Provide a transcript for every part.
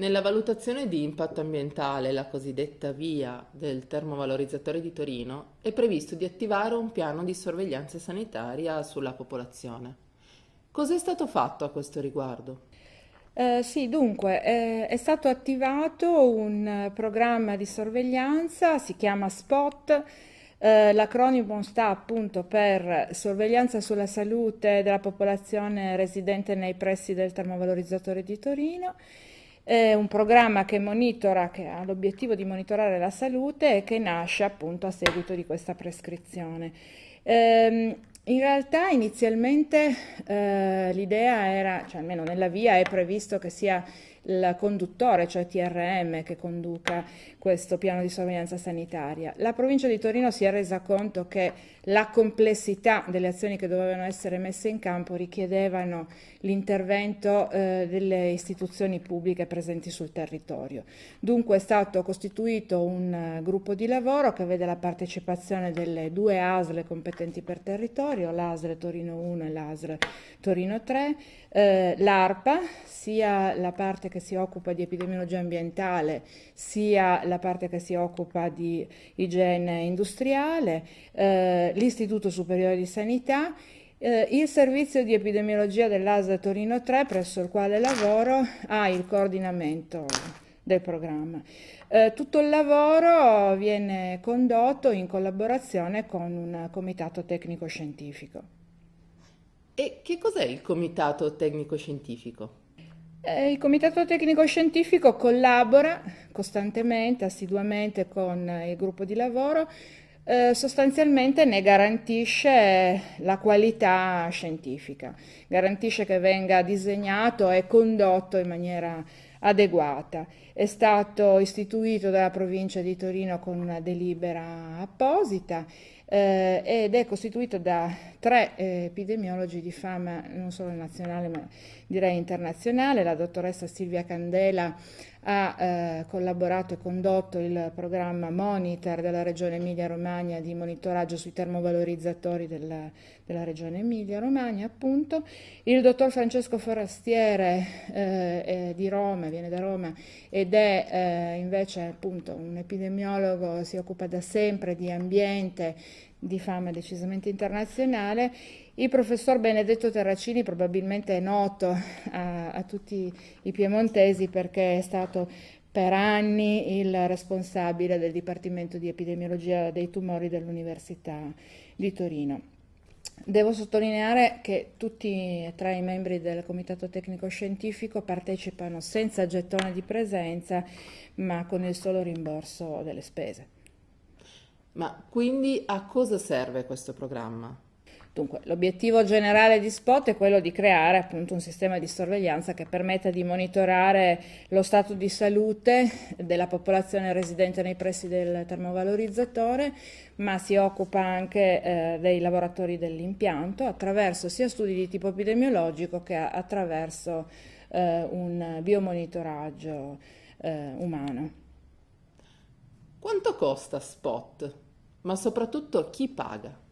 Nella valutazione di impatto ambientale, la cosiddetta via del termovalorizzatore di Torino, è previsto di attivare un piano di sorveglianza sanitaria sulla popolazione. Cosa è stato fatto a questo riguardo? Eh, sì, dunque, eh, è stato attivato un programma di sorveglianza, si chiama SPOT, eh, l'acronimo sta appunto per sorveglianza sulla salute della popolazione residente nei pressi del termovalorizzatore di Torino è un programma che monitora, che ha l'obiettivo di monitorare la salute e che nasce appunto a seguito di questa prescrizione. Ehm, in realtà inizialmente eh, l'idea era, cioè almeno nella via è previsto che sia il conduttore, cioè TRM, che conduca questo piano di sorveglianza sanitaria. La provincia di Torino si è resa conto che la complessità delle azioni che dovevano essere messe in campo richiedevano l'intervento eh, delle istituzioni pubbliche presenti sul territorio. Dunque è stato costituito un uh, gruppo di lavoro che vede la partecipazione delle due ASL competenti per territorio, l'ASL Torino 1 e l'ASL Torino 3, eh, l'ARPA, sia la parte che si occupa di epidemiologia ambientale, sia la parte che si occupa di igiene industriale, eh, l'Istituto Superiore di Sanità, eh, il servizio di epidemiologia dell'ASA Torino 3, presso il quale lavoro, ha il coordinamento del programma. Eh, tutto il lavoro viene condotto in collaborazione con un comitato tecnico-scientifico. E che cos'è il Comitato Tecnico Scientifico? Eh, il Comitato Tecnico Scientifico collabora costantemente, assiduamente con il gruppo di lavoro, eh, sostanzialmente ne garantisce la qualità scientifica, garantisce che venga disegnato e condotto in maniera adeguata. È stato istituito dalla provincia di Torino con una delibera apposita eh, ed è costituito da tre eh, epidemiologi di fama non solo nazionale ma direi internazionale. La dottoressa Silvia Candela ha eh, collaborato e condotto il programma Monitor della Regione Emilia-Romagna di monitoraggio sui termovalorizzatori della, della Regione Emilia-Romagna, appunto. Il dottor Francesco Forastiere eh, di Roma, viene da Roma ed è eh, invece appunto un epidemiologo, si occupa da sempre di ambiente di fama decisamente internazionale. Il professor Benedetto Terracini probabilmente è noto a, a tutti i piemontesi perché è stato per anni il responsabile del Dipartimento di Epidemiologia dei tumori dell'Università di Torino. Devo sottolineare che tutti e tre i membri del Comitato Tecnico Scientifico partecipano senza gettone di presenza, ma con il solo rimborso delle spese. Ma quindi a cosa serve questo programma? Dunque, l'obiettivo generale di Spot è quello di creare appunto un sistema di sorveglianza che permetta di monitorare lo stato di salute della popolazione residente nei pressi del termovalorizzatore, ma si occupa anche eh, dei lavoratori dell'impianto attraverso sia studi di tipo epidemiologico che attraverso eh, un biomonitoraggio eh, umano. Quanto costa Spot? Ma soprattutto chi paga?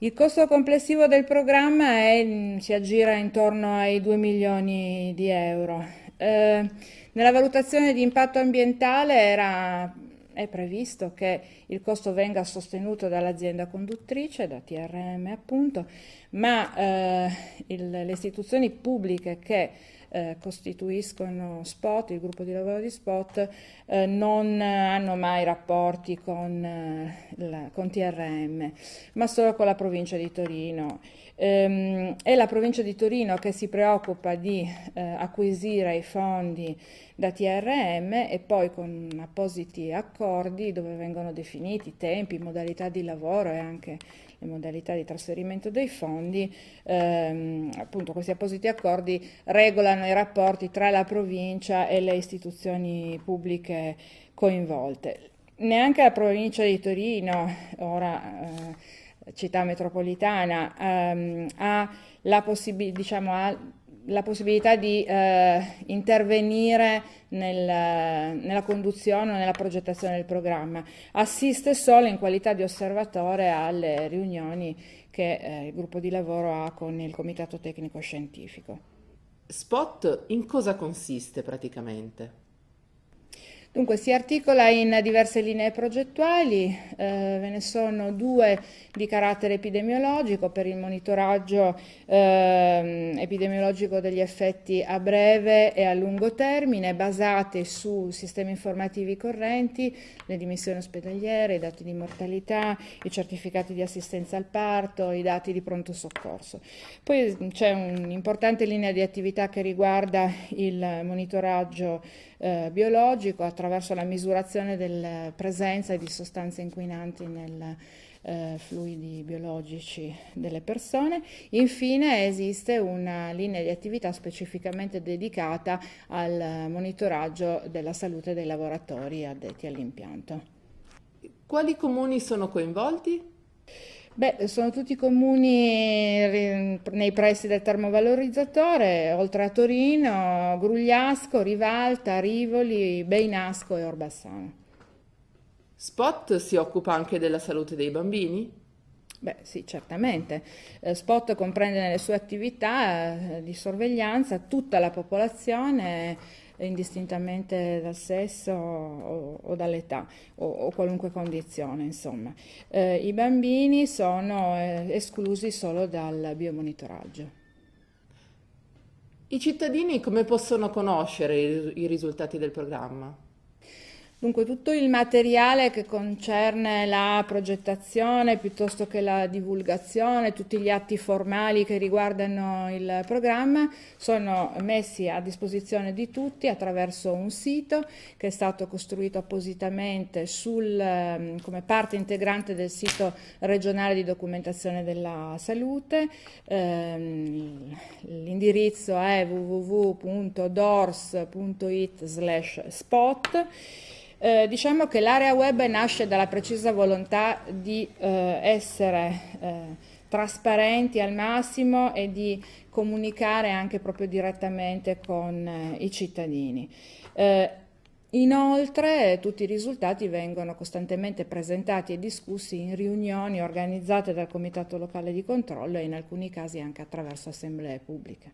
Il costo complessivo del programma è, si aggira intorno ai 2 milioni di euro. Eh, nella valutazione di impatto ambientale era, è previsto che il costo venga sostenuto dall'azienda conduttrice, da TRM appunto, ma eh, il, le istituzioni pubbliche che eh, costituiscono Spot, il gruppo di lavoro di Spot, eh, non hanno mai rapporti con, eh, la, con, TRM, ma solo con la provincia di Torino. Ehm, è la provincia di Torino che si preoccupa di eh, acquisire i fondi da TRM e poi con appositi accordi dove vengono definiti tempi, modalità di lavoro e anche le modalità di trasferimento dei fondi, ehm, appunto questi appositi accordi regolano i rapporti tra la provincia e le istituzioni pubbliche coinvolte. Neanche la provincia di Torino, ora eh, città metropolitana, ehm, ha la diciamo, ha la possibilità di eh, intervenire nel, nella conduzione o nella progettazione del programma. Assiste solo in qualità di osservatore alle riunioni che eh, il gruppo di lavoro ha con il comitato tecnico scientifico. Spot in cosa consiste praticamente? Dunque si articola in diverse linee progettuali, eh, ve ne sono due di carattere epidemiologico per il monitoraggio eh, epidemiologico degli effetti a breve e a lungo termine basate su sistemi informativi correnti, le dimissioni ospedaliere, i dati di mortalità, i certificati di assistenza al parto, i dati di pronto soccorso. Poi c'è un'importante linea di attività che riguarda il monitoraggio eh, biologico attraverso la misurazione della presenza di sostanze inquinanti nel eh, fluidi biologici delle persone. Infine esiste una linea di attività specificamente dedicata al monitoraggio della salute dei lavoratori addetti all'impianto. Quali comuni sono coinvolti? Beh, sono tutti comuni nei pressi del termovalorizzatore, oltre a Torino, Grugliasco, Rivalta, Rivoli, Beinasco e Orbassano. Spot si occupa anche della salute dei bambini? Beh, sì, certamente. Eh, Spot comprende nelle sue attività eh, di sorveglianza tutta la popolazione indistintamente dal sesso o, o dall'età o, o, qualunque condizione, insomma. Eh, I bambini sono eh, esclusi solo dal biomonitoraggio. I cittadini come possono conoscere i risultati del programma? Dunque tutto il materiale che concerne la progettazione piuttosto che la divulgazione, tutti gli atti formali che riguardano il programma sono messi a disposizione di tutti attraverso un sito che è stato costruito appositamente sul, ehm, come parte integrante del sito regionale di documentazione della salute. Ehm, l'indirizzo è www.dors.it spot eh, diciamo che l'area web nasce dalla precisa volontà di eh, essere eh, trasparenti al massimo e di comunicare anche proprio direttamente con eh, i cittadini. Eh, inoltre tutti i risultati vengono costantemente presentati e discussi in riunioni organizzate dal Comitato Locale di Controllo e in alcuni casi anche attraverso assemblee pubbliche.